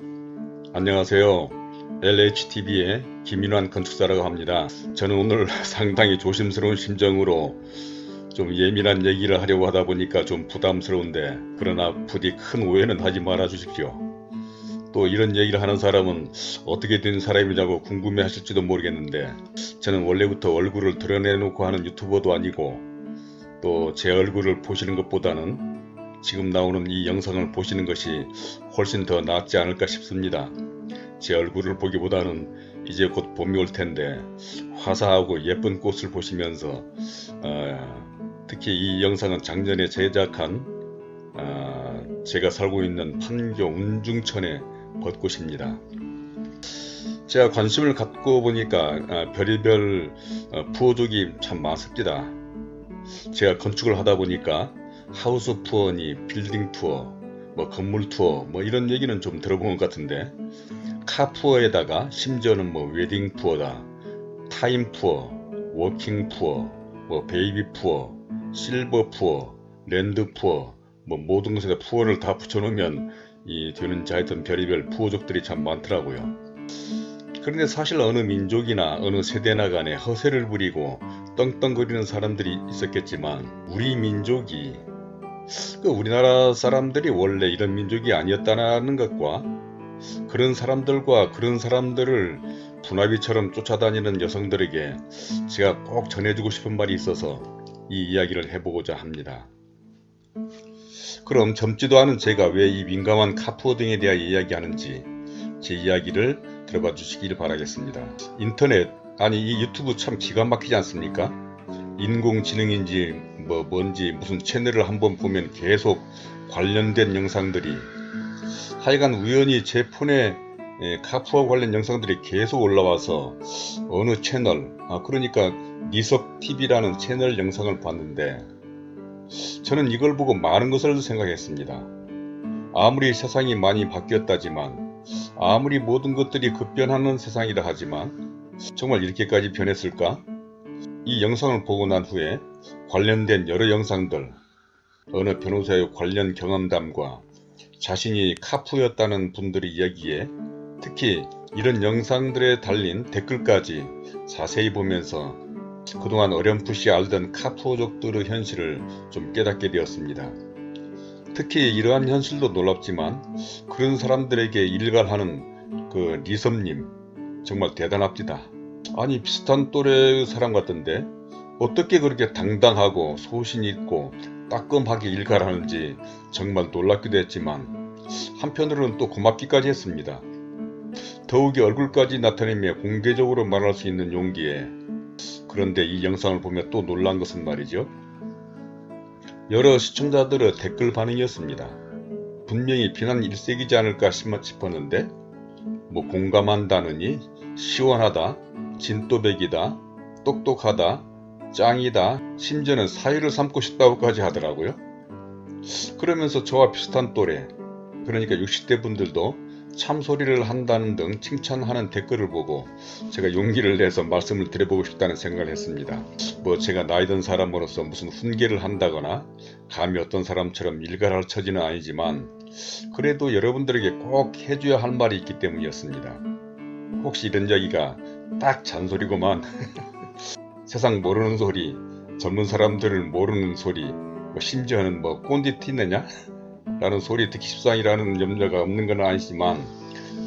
안녕하세요. LHTV의 김인환 건축사라고 합니다. 저는 오늘 상당히 조심스러운 심정으로 좀 예민한 얘기를 하려고 하다 보니까 좀 부담스러운데 그러나 부디 큰 오해는 하지 말아 주십시오. 또 이런 얘기를 하는 사람은 어떻게 된 사람이냐고 궁금해 하실지도 모르겠는데 저는 원래부터 얼굴을 드러내놓고 하는 유튜버도 아니고 또 제 얼굴을 보시는 것보다는 지금 나오는 이 영상을 보시는 것이 훨씬 더 낫지 않을까 싶습니다. 제 얼굴을 보기보다는 이제 곧 봄이 올 텐데 화사하고 예쁜 꽃을 보시면서 어, 특히 이 영상은 작년에 제작한 어, 제가 살고 있는 판교 운중천의 벚꽃입니다. 제가 관심을 갖고 보니까 어, 별의별 어, 부호족이 참 많습니다. 제가 건축을 하다 보니까 하우스 투어니 빌딩 투어 뭐 건물 투어 뭐 이런 얘기는 좀 들어본 것 같은데 car 투어에다가 심지어는 뭐 웨딩 투어다 타임 투어 walking 투어 뭐 베이비 투어 실버 투어 land 투어 뭐 모든 것에 투어를 다 붙여놓으면 이 되는지 하여튼 별의별 부호족들이 참 많더라고요. 그런데 사실 어느 민족이나 어느 세대나 간에 허세를 부리고 떵떵거리는 사람들이 있었겠지만 우리 민족이 그 우리나라 사람들이 원래 이런 민족이 아니었다는 것과 그런 사람들과 그런 사람들을 분화비처럼 쫓아다니는 여성들에게 제가 꼭 전해주고 싶은 말이 있어서 이 이야기를 해보고자 합니다. 그럼 젊지도 않은 제가 왜 이 민감한 카푸어 등에 대하여 이야기하는지 제 이야기를 들어봐 주시길 바라겠습니다. 인터넷 아니 이 유튜브 참 기가 막히지 않습니까? 인공지능인지 뭐 뭔지 무슨 채널을 한번 보면 계속 관련된 영상들이 하여간 우연히 제 폰에 예, 카푸어 관련 영상들이 계속 올라와서 어느 채널 아 그러니까 니석TV라는 채널 영상을 봤는데 저는 이걸 보고 많은 것을 생각했습니다. 아무리 세상이 많이 바뀌었다지만 아무리 모든 것들이 급변하는 세상이라 하지만 정말 이렇게까지 변했을까? 이 영상을 보고 난 후에 관련된 여러 영상들 어느 변호사의 관련 경험담과 자신이 카푸였다는 분들의 이야기에 특히 이런 영상들에 달린 댓글까지 자세히 보면서 그동안 어렴풋이 알던 카푸족들의 현실을 좀 깨닫게 되었습니다. 특히 이러한 현실도 놀랍지만 그런 사람들에게 일갈하는 그 리섬님 정말 대단합니다. 아니 비슷한 또래 사람 같던데 어떻게 그렇게 당당하고 소신이 있고 따끔하게 일갈하는지 정말 놀랍기도 했지만 한편으로는 또 고맙기까지 했습니다. 더욱이 얼굴까지 나타내며 공개적으로 말할 수 있는 용기에 그런데 이 영상을 보며 또 놀란 것은 말이죠. 여러 시청자들의 댓글 반응이었습니다. 분명히 비난 일색이지 않을까 싶었는데 뭐 공감한다느니 시원하다 진또백이다 똑똑하다 짱이다 심지어는 사위를 삼고 싶다고까지 하더라고요. 그러면서 저와 비슷한 또래 그러니까 60대 분들도 참소리를 한다는 등 칭찬하는 댓글을 보고 제가 용기를 내서 말씀을 드려보고 싶다는 생각을 했습니다. 뭐 제가 나이든 사람으로서 무슨 훈계를 한다거나 감히 어떤 사람처럼 일갈할 처지는 아니지만 그래도 여러분들에게 꼭 해줘야 할 말이 있기 때문이었습니다. 혹시 이런 이야기가 딱 잔소리고만 세상 모르는 소리 젊은 사람들을 모르는 소리 뭐 심지어는 뭐 꼰디 티내냐 라는 소리 듣기 십상이라는 염려가 없는 건 아니지만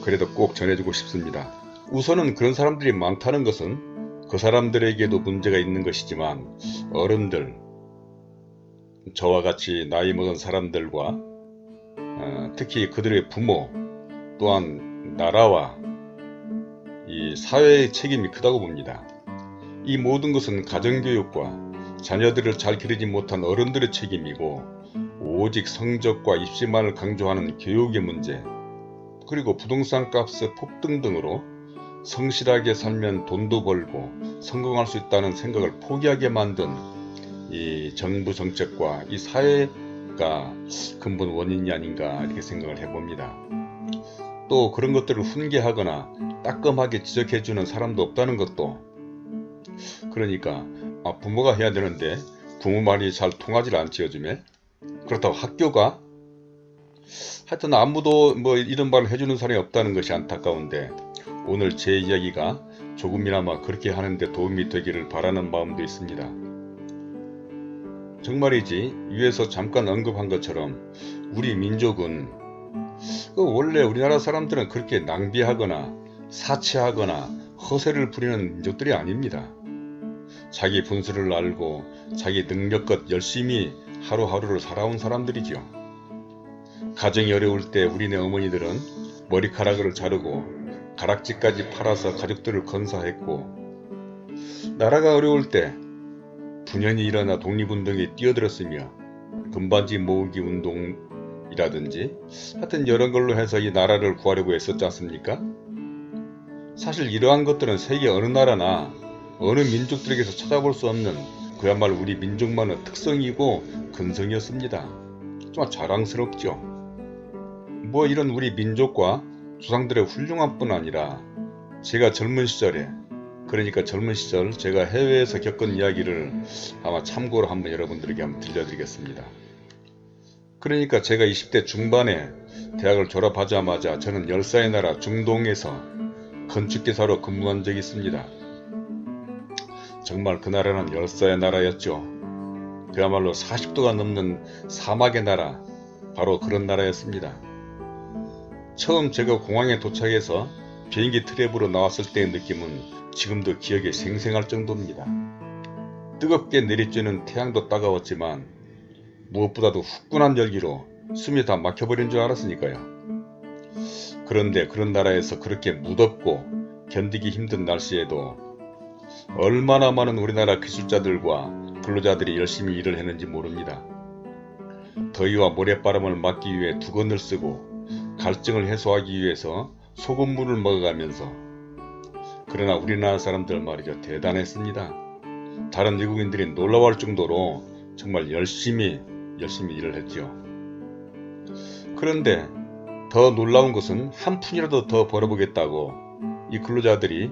그래도 꼭 전해주고 싶습니다. 우선은 그런 사람들이 많다는 것은 그 사람들에게도 문제가 있는 것이지만 어른들 저와 같이 나이 먹은 사람들과 어, 특히 그들의 부모 또한 나라와 이 사회의 책임이 크다고 봅니다. 이 모든 것은 가정교육과 자녀들을 잘 기르지 못한 어른들의 책임이고 오직 성적과 입시만을 강조하는 교육의 문제 그리고 부동산 값의 폭등 등으로 성실하게 살면 돈도 벌고 성공할 수 있다는 생각을 포기하게 만든 이 정부 정책과 이 사회가 근본 원인이 아닌가 이렇게 생각을 해봅니다. 또 그런 것들을 훈계하거나 따끔하게 지적해주는 사람도 없다는 것도. 그러니까 아, 부모가 해야 되는데 부모 말이 잘 통하지 않지 요즘에. 그렇다고 학교가? 하여튼 아무도 뭐 이런 말을 해주는 사람이 없다는 것이 안타까운데 오늘 제 이야기가 조금이나마 그렇게 하는데 도움이 되기를 바라는 마음도 있습니다. 정말이지 위에서 잠깐 언급한 것처럼 우리 민족은 그 원래 우리나라 사람들은 그렇게 낭비하거나 사치하거나 허세를 부리는 민족들이 아닙니다. 자기 분수를 알고 자기 능력껏 열심히 하루하루를 살아온 사람들이죠. 가정이 어려울 때 우리네 어머니들은 머리카락을 자르고 가락지까지 팔아서 가족들을 건사했고 나라가 어려울 때 분연히 일어나 독립운동에 뛰어들었으며 금반지 모으기 운동이라든지 하여튼 여러 걸로 해서 이 나라를 구하려고 했었지 않습니까? 사실 이러한 것들은 세계 어느 나라나 어느 민족들에게서 찾아볼 수 없는 그야말로 우리 민족만의 특성이고 근성이었습니다. 정말 자랑스럽죠. 뭐 이런 우리 민족과 조상들의 훌륭한 뿐 아니라 제가 젊은 시절에 그러니까 젊은 시절 제가 해외에서 겪은 이야기를 아마 참고로 한번 여러분들에게 한번 들려드리겠습니다. 그러니까 제가 20대 중반에 대학을 졸업하자마자 저는 열사의 나라 중동에서 건축기사로 근무한 적이 있습니다. 정말 그 나라는 열사의 나라였죠. 그야말로 40도가 넘는 사막의 나라, 바로 그런 나라였습니다. 처음 제가 공항에 도착해서 비행기 트랩으로 나왔을 때의 느낌은 지금도 기억에 생생할 정도입니다. 뜨겁게 내리쬐는 태양도 따가웠지만 무엇보다도 후끈한 열기로 숨이 다 막혀버린 줄 알았으니까요. 그런데 그런 나라에서 그렇게 무덥고 견디기 힘든 날씨에도 얼마나 많은 우리나라 기술자들과 근로자들이 열심히 일을 했는지 모릅니다. 더위와 모래바람을 막기 위해 두건을 쓰고 갈증을 해소하기 위해서 소금물을 먹어가면서 그러나 우리나라 사람들 말이죠 대단했습니다. 다른 외국인들이 놀라워할 정도로 정말 열심히 열심히 일을 했죠. 그런데 더 놀라운 것은 한 푼이라도 더 벌어보겠다고 이 근로자들이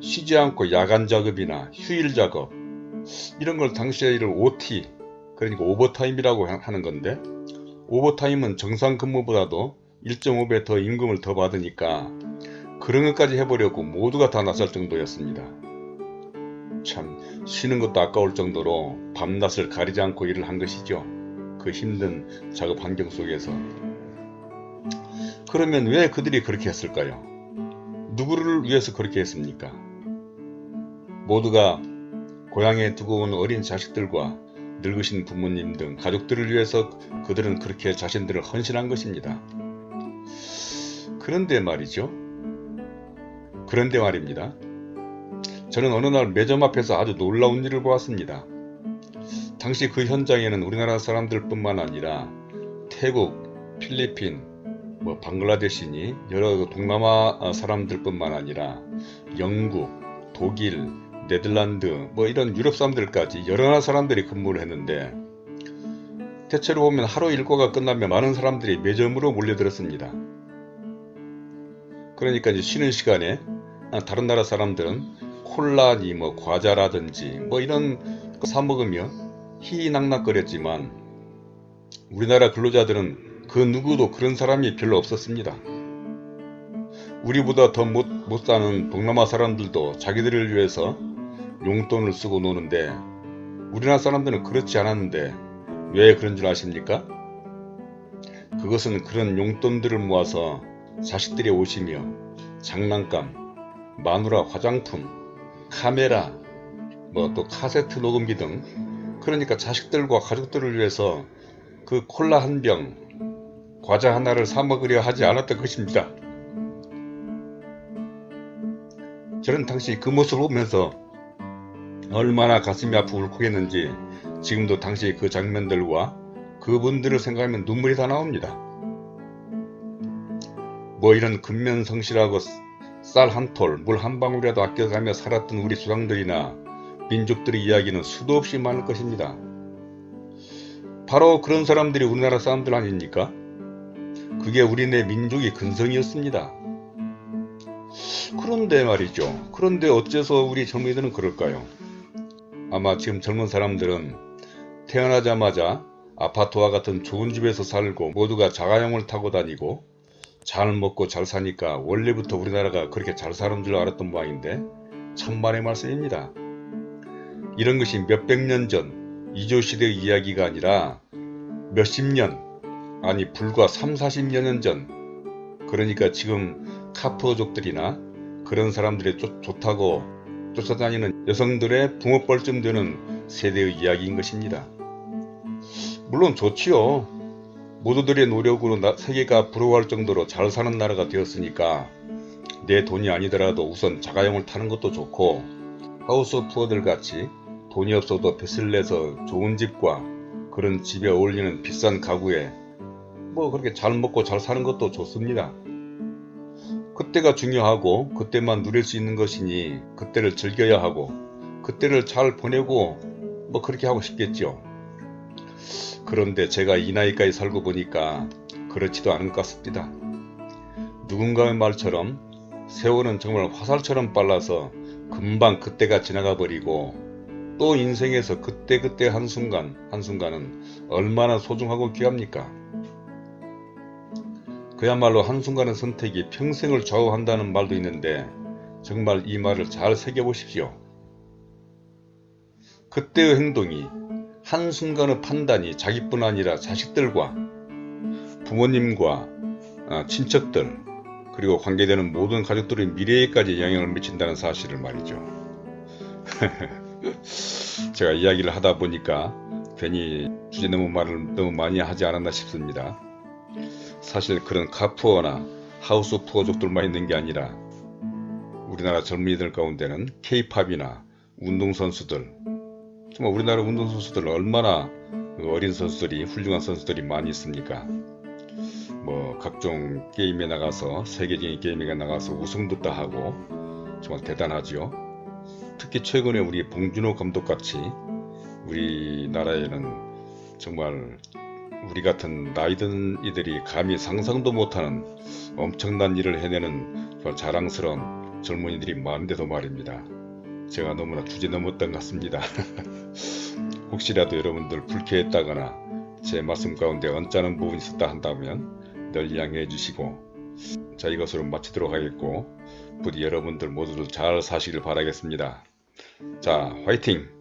쉬지 않고 야간 작업이나 휴일 작업 이런 걸 당시에 이를 OT 그러니까 오버타임이라고 하는 건데 오버타임은 정상 근무보다도 1.5배 더 임금을 더 받으니까 그런 것까지 해보려고 모두가 다 나설 정도였습니다. 참 쉬는 것도 아까울 정도로 밤낮을 가리지 않고 일을 한 것이죠. 그 힘든 작업 환경 속에서. 그러면 왜 그들이 그렇게 했을까요? 누구를 위해서 그렇게 했습니까? 모두가 고향에 두고 온 어린 자식들과 늙으신 부모님 등 가족들을 위해서 그들은 그렇게 자신들을 헌신한 것입니다. 그런데 말이죠. 그런데 말입니다. 저는 어느 날 매점 앞에서 아주 놀라운 일을 보았습니다. 당시 그 현장에는 우리나라 사람들 뿐만 아니라 태국, 필리핀, 뭐 방글라데시니 여러 동남아 사람들 뿐만 아니라 영국, 독일, 네덜란드 뭐 이런 유럽 사람들까지 여러 나라 사람들이 근무를 했는데 대체로 보면 하루 일과가 끝나면 많은 사람들이 매점으로 몰려들었습니다. 그러니까 이제 쉬는 시간에 다른 나라 사람들은 콜라니 뭐 과자라든지 뭐 이런 사 먹으며 희희낙낙거렸지만 우리나라 근로자들은 그 누구도 그런 사람이 별로 없었습니다. 우리보다 더 못 못 사는 동남아 사람들도 자기들을 위해서 용돈을 쓰고 노는데 우리나라 사람들은 그렇지 않았는데 왜 그런 줄 아십니까? 그것은 그런 용돈들을 모아서 자식들이 오시며 장난감, 마누라 화장품, 카메라, 뭐 또 카세트 녹음기 등 그러니까 자식들과 가족들을 위해서 그 콜라 한 병, 과자 하나를 사 먹으려 하지 않았던 것입니다. 저는 당시 그 모습을 보면서 얼마나 가슴이 아프고 울컥했는지 지금도 당시 그 장면들과 그분들을 생각하면 눈물이 다 나옵니다. 뭐 이런 근면성실하고 쌀 한 톨, 물 한 방울이라도 아껴가며 살았던 우리 수상들이나 민족들의 이야기는 수도 없이 많을 것입니다. 바로 그런 사람들이 우리나라 사람들 아닙니까? 그게 우리네 민족의 근성이었습니다. 그런데 말이죠. 그런데 어째서 우리 젊은이들은 그럴까요? 아마 지금 젊은 사람들은 태어나자마자 아파트와 같은 좋은 집에서 살고 모두가 자가용을 타고 다니고 잘 먹고 잘 사니까 원래부터 우리나라가 그렇게 잘 사는 줄 알았던 모양인데 참만의 말씀입니다. 이런 것이 몇백 년 전 이조시대의 이야기가 아니라 몇십 년 아니 불과 3, 40여 년 전 그러니까 지금 카푸어족들이나 그런 사람들이 좋, 좋다고 쫓아다니는 여성들의 붕어뻘쯤 되는 세대의 이야기인 것입니다. 물론 좋지요. 모두들의 노력으로 나, 세계가 부러워할 정도로 잘 사는 나라가 되었으니까 내 돈이 아니더라도 우선 자가용을 타는 것도 좋고 하우스 푸어들 같이 돈이 없어도 빚을 내서 좋은 집과 그런 집에 어울리는 비싼 가구에 뭐 그렇게 잘 먹고 잘 사는 것도 좋습니다. 그때가 중요하고 그때만 누릴 수 있는 것이니 그때를 즐겨야 하고 그때를 잘 보내고 뭐 그렇게 하고 싶겠죠. 그런데 제가 이 나이까지 살고 보니까 그렇지도 않은 것 같습니다. 누군가의 말처럼 세월은 정말 화살처럼 빨라서 금방 그때가 지나가 버리고 또 인생에서 그때그때 한순간 한순간은 얼마나 소중하고 귀합니까? 그야말로 한순간의 선택이 평생을 좌우한다는 말도 있는데 정말 이 말을 잘 새겨보십시오. 그때의 행동이 한순간의 판단이 자기뿐 아니라 자식들과 부모님과 아, 친척들 그리고 관계되는 모든 가족들의 미래에까지 영향을 미친다는 사실을 말이죠. 제가 이야기를 하다 보니까 괜히 주제 너무 말을 너무 많이 하지 않았나 싶습니다. 사실 그런 카푸어나 하우스 푸어족들만 있는 게 아니라 우리나라 젊은이들 가운데는 케이팝이나 운동선수들 정말 우리나라 운동선수들 얼마나 그 어린 선수들이 훌륭한 선수들이 많이 있습니까? 뭐 각종 게임에 나가서 세계적인 게임에 나가서 우승도 따하고 정말 대단하지요. 특히 최근에 우리 봉준호 감독같이 우리나라에는 정말 우리 같은 나이든 이들이 감히 상상도 못하는 엄청난 일을 해내는 자랑스러운 젊은이들이 많은데도 말입니다. 제가 너무나 주제 넘었던 것 같습니다. 혹시라도 여러분들 불쾌했다거나 제 말씀 가운데 언짢은 부분이 있었다 한다면 늘 양해해 주시고 자 이것으로 마치도록 하겠고 부디 여러분들 모두들 잘 사시길 바라겠습니다. 자 화이팅!